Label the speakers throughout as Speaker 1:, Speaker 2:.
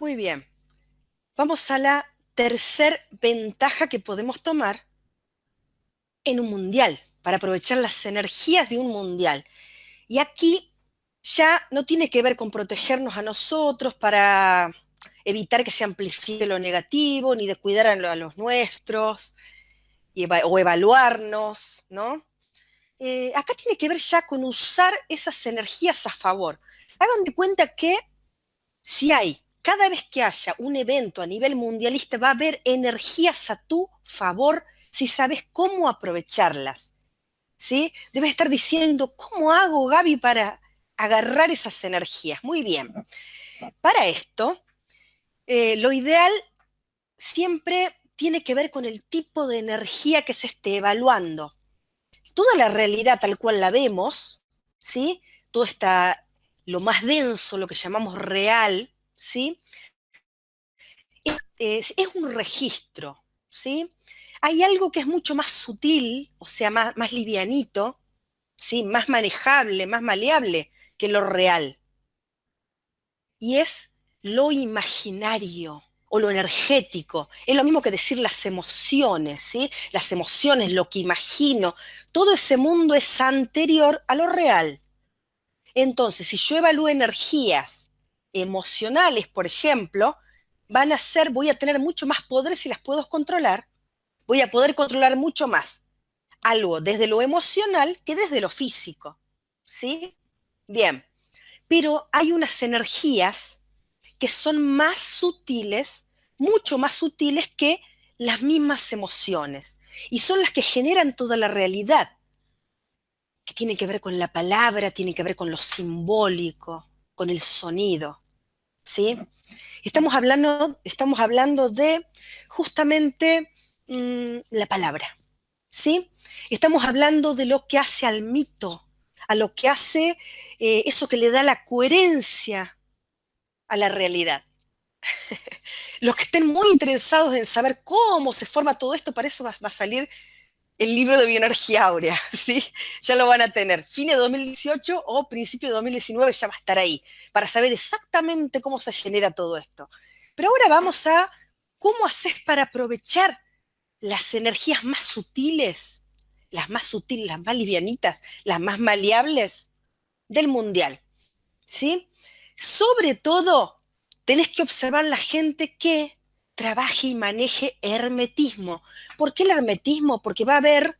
Speaker 1: Muy bien. Vamos a la tercer ventaja que podemos tomar en un mundial, para aprovechar las energías de un mundial. Y aquí ya no tiene que ver con protegernos a nosotros para evitar que se amplifique lo negativo, ni de cuidar a los nuestros, o evaluarnos, ¿no? Eh, acá tiene que ver ya con usar esas energías a favor. Hagan de cuenta que si hay, cada vez que haya un evento a nivel mundialista, va a haber energías a tu favor si sabes cómo aprovecharlas. ¿Sí? Debes estar diciendo, ¿cómo hago, Gaby, para agarrar esas energías? Muy bien. Para esto, eh, lo ideal siempre tiene que ver con el tipo de energía que se esté evaluando. Toda la realidad tal cual la vemos, ¿sí? Todo está lo más denso, lo que llamamos real, ¿sí? Es, un registro, ¿sí? Hay algo que es mucho más sutil, o sea, más, más livianito, ¿sí? Más manejable, más maleable que lo real. Y es lo imaginario o lo energético. Es lo mismo que decir las emociones, ¿sí? Las emociones, lo que imagino, todo ese mundo es anterior a lo real. Entonces, si yo evalúo energías emocionales, por ejemplo, van a ser, voy a tener mucho más poder si las puedo controlar, voy a poder controlar mucho más algo desde lo emocional que desde lo físico, ¿sí? Bien, pero hay unas energías que son más sutiles, mucho más sutiles que las mismas emociones. Y son las que generan toda la realidad, que tiene que ver con la palabra, tiene que ver con lo simbólico, con el sonido. ¿Sí? Estamos hablando, estamos hablando de justamente mm, la palabra. ¿Sí? Estamos hablando de lo que hace al mito, a lo que hace eh, eso que le da la coherencia a la realidad. Los que estén muy interesados en saber cómo se forma todo esto, para eso va, a salir el libro de bioenergía áurea, ¿sí? Ya lo van a tener. Fines de 2018 o principio de 2019 ya va a estar ahí, para saber exactamente cómo se genera todo esto. Pero ahora vamos a cómo haces para aprovechar las energías más sutiles, las más sutiles, las más livianitas, las más maleables del mundial, ¿sí? Sobre todo, tenés que observar la gente que trabaje y maneje hermetismo. ¿Por qué el hermetismo? Porque va a haber,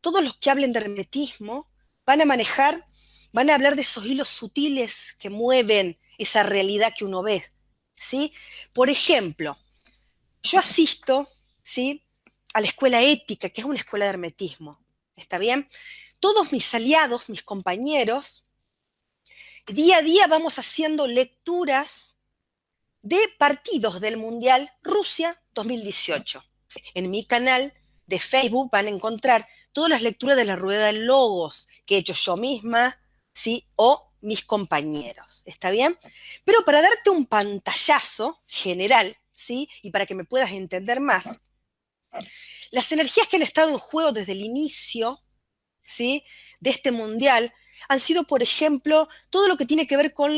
Speaker 1: todos los que hablen de hermetismo van a manejar, van a hablar de esos hilos sutiles que mueven esa realidad que uno ve. ¿sí? Por ejemplo, yo asisto ¿sí? a la escuela ética, que es una escuela de hermetismo. ¿Está bien? Todos mis aliados, mis compañeros, día a día vamos haciendo lecturas de partidos del Mundial Rusia 2018. En mi canal de Facebook van a encontrar todas las lecturas de la rueda de logos que he hecho yo misma, ¿sí? O mis compañeros, ¿está bien? Pero para darte un pantallazo general, ¿sí? Y para que me puedas entender más, las energías que han estado en juego desde el inicio, ¿sí? De este mundial han sido, por ejemplo, todo lo que tiene que ver con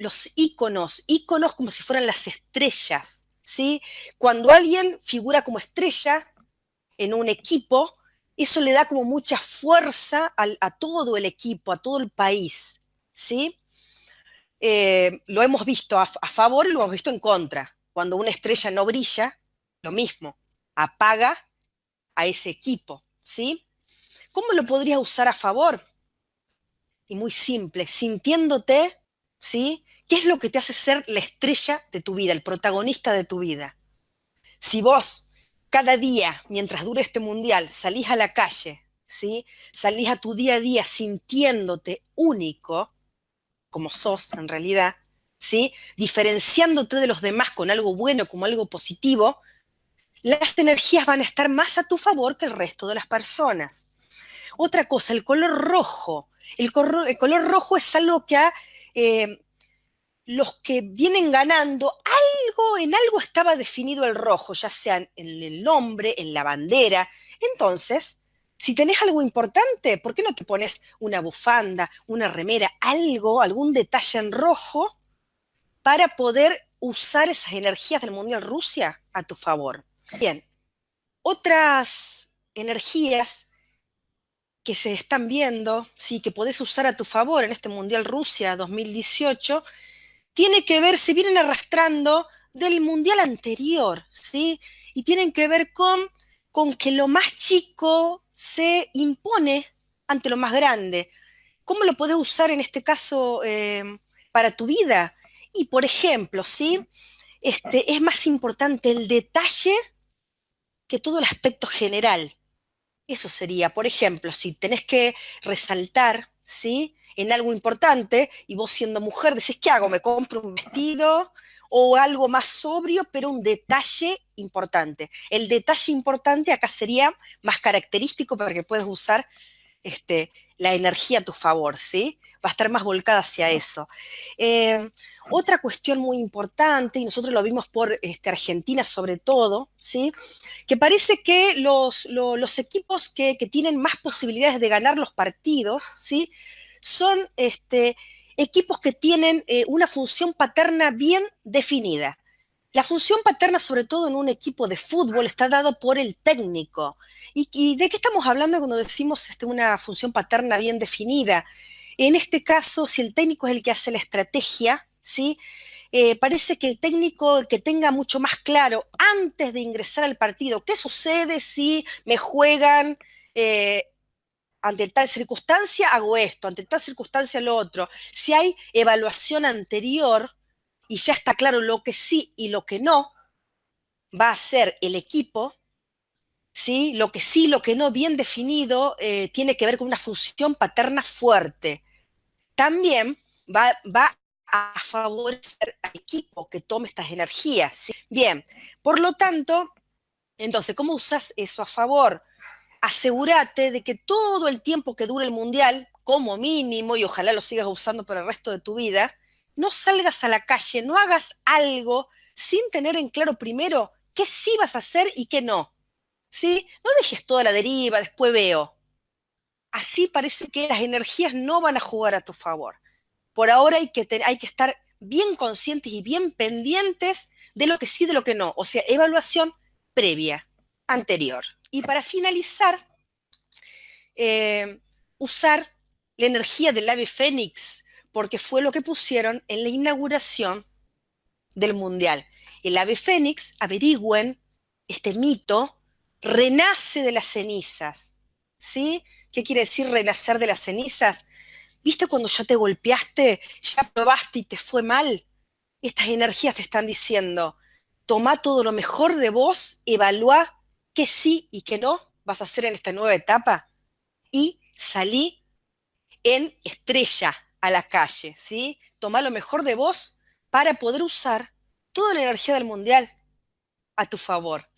Speaker 1: los íconos, íconos como si fueran las estrellas, ¿sí? Cuando alguien figura como estrella en un equipo, eso le da como mucha fuerza a todo el equipo, a todo el país, ¿sí? Eh, lo hemos visto a, a favor y lo hemos visto en contra. Cuando una estrella no brilla, lo mismo, apaga a ese equipo, ¿sí? ¿Cómo lo podrías usar a favor? y muy simple, sintiéndote, ¿sí? ¿Qué es lo que te hace ser la estrella de tu vida, el protagonista de tu vida? Si vos cada día, mientras dure este mundial, salís a la calle, ¿sí? Salís a tu día a día sintiéndote único, como sos en realidad, ¿sí? Diferenciándote de los demás con algo bueno, como algo positivo, las energías van a estar más a tu favor que el resto de las personas. Otra cosa, el color rojo el, color rojo es algo que a eh, los que vienen ganando, algo, en algo estaba definido el rojo, ya sea en el nombre, en la bandera. Entonces, si tenés algo importante, ¿por qué no te pones una bufanda, una remera, algo, algún detalle en rojo para poder usar esas energías del Mundial Rusia a tu favor. Bien, otras energías que se están viendo, sí, que podés usar a tu favor en este Mundial Rusia 2018, tiene que ver, se vienen arrastrando del Mundial anterior, ¿sí? Y tienen que ver con, con que lo más chico se impone ante lo más grande. ¿Cómo lo podés usar en este caso eh, para tu vida? Y por ejemplo, ¿sí? Este, es más importante el detalle que todo el aspecto general. Eso sería, por ejemplo, si tenés que resaltar, ¿sí? En algo importante y vos siendo mujer decís, ¿qué hago? ¿Me compro un vestido? O algo más sobrio, pero un detalle importante. El detalle importante acá sería más característico para que puedas usar este, la energía a tu favor, ¿sí? Va a estar más volcada hacia eso. Eh, otra cuestión muy importante, y nosotros lo vimos por este, Argentina sobre todo, ¿sí? Que parece que los, equipos que, tienen más posibilidades de ganar los partidos, ¿sí? Son este, equipos que tienen eh, una función paterna bien definida. La función paterna, sobre todo en un equipo de fútbol, está dado por el técnico. ¿Y, de qué estamos hablando cuando decimos este, una función paterna bien definida? En este caso, si el técnico es el que hace la estrategia, ¿sí? Eh, parece que el técnico que tenga mucho más claro antes de ingresar al partido qué sucede si me juegan eh, ante tal circunstancia hago esto, ante tal circunstancia lo otro. Si hay evaluación anterior, y ya está claro lo que sí y lo que no va a ser el equipo, ¿sí? lo que sí, lo que no, bien definido, eh, tiene que ver con una función paterna fuerte. También va, a favorecer al equipo que tome estas energías. Bien, por lo tanto, entonces, ¿cómo usas eso a favor? Asegúrate de que todo el tiempo que dure el mundial, como mínimo, y ojalá lo sigas usando por el resto de tu vida, no salgas a la calle, no hagas algo sin tener en claro primero qué sí vas a hacer y qué no. ¿Sí? No dejes toda la deriva, después veo. Así parece que las energías no van a jugar a tu favor. Por ahora hay que, estar bien conscientes y bien pendientes de lo que sí, de lo que no. O sea, evaluación previa, anterior. Y para finalizar, eh, usar la energía del ave fénix porque fue lo que pusieron en la inauguración del Mundial. El ave fénix, averigüen, este mito, renace de las cenizas. ¿Sí? ¿Qué quiere decir renacer de las cenizas? ¿Viste cuando ya te golpeaste, ya probaste y te fue mal? Estas energías te están diciendo, toma todo lo mejor de vos, evalúa qué sí y qué no vas a hacer en esta nueva etapa y salí en estrella, a la calle, ¿sí? Toma lo mejor de vos para poder usar toda la energía del mundial a tu favor.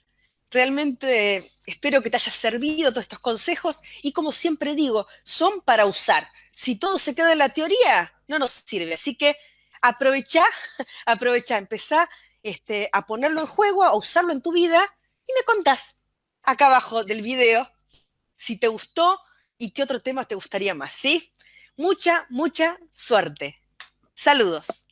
Speaker 1: Realmente espero que te haya servido todos estos consejos y como siempre digo, son para usar. Si todo se queda en la teoría, no nos sirve. Así que aprovecha, aprovecha, empezá este, a ponerlo en juego, a usarlo en tu vida y me contás acá abajo del video si te gustó y qué otro tema te gustaría más, ¿sí? mucha, mucha suerte. Saludos.